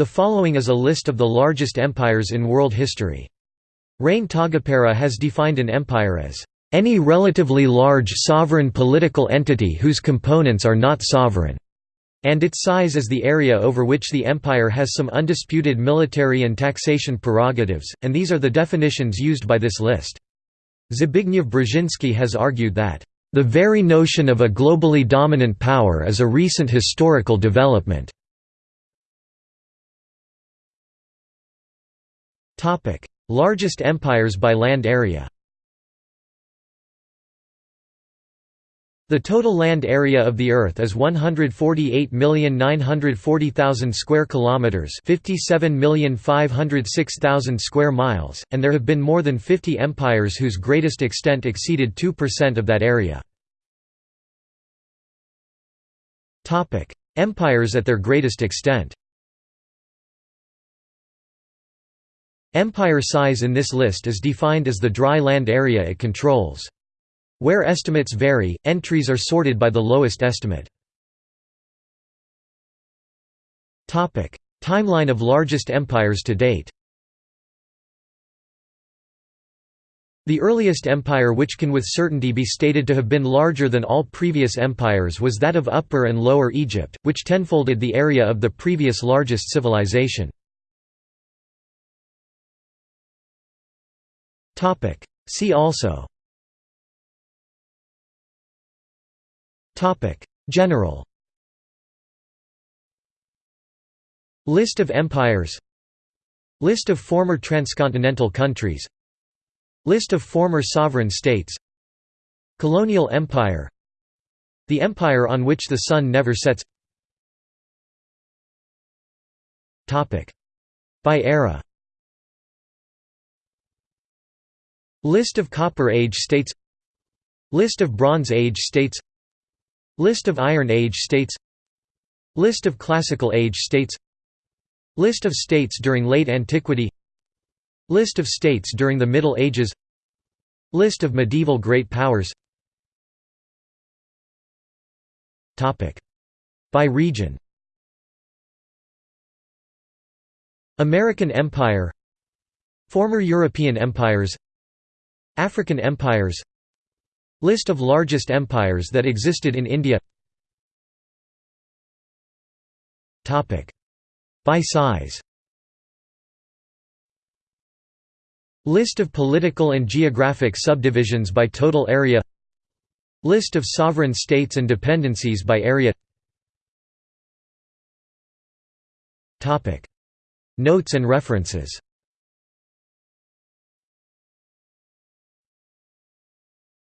The following is a list of the largest empires in world history. Rein Taagepera has defined an empire as any relatively large sovereign political entity whose components are not sovereign, and its size is the area over which the empire has some undisputed military and taxation prerogatives, and these are the definitions used by this list. Zbigniew Brzezinski has argued that, "...the very notion of a globally dominant power is a recent historical development." Largest empires by land area The total land area of the Earth is 148,940,000 square kilometers, 57,506,000 square miles, and there have been more than 50 empires whose greatest extent exceeded 2% of that area. Topic: Empires at their greatest extent. Empire size in this list is defined as the dry land area it controls. Where estimates vary, entries are sorted by the lowest estimate. Timeline of largest empires to date The earliest empire which can with certainty be stated to have been larger than all previous empires was that of Upper and Lower Egypt, which tenfolded the area of the previous largest civilization. See also. General. List of empires. List of former transcontinental countries. List of former sovereign states. Colonial empire. The empire on which the sun never sets. By era List of Copper Age states List of Bronze Age states List of Iron Age states List of Classical Age states List of states during Late Antiquity List of states during the Middle Ages List of medieval great powers By region American Empire Former European empires African empires List of largest empires that existed in India By size List of political and geographic subdivisions by total area List of sovereign states and dependencies by area Notes and references